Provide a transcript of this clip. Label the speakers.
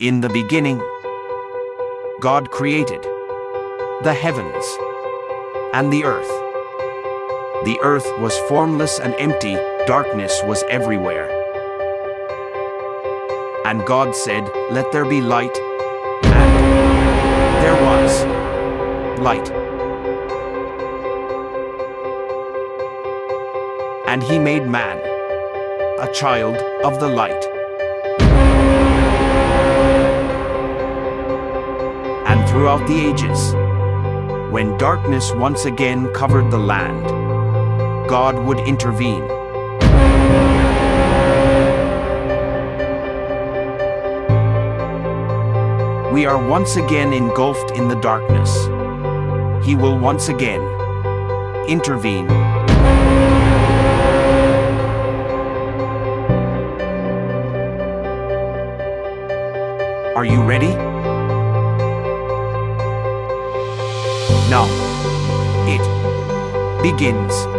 Speaker 1: In the beginning, God created the heavens and the earth. The earth was formless and empty, darkness was everywhere. And God said, Let there be light, and there was light. And he made man, a child of the light. And throughout the ages, when darkness once again covered the land, God would intervene. We are once again engulfed in the darkness. He will once again intervene. Are you ready? Now, it begins.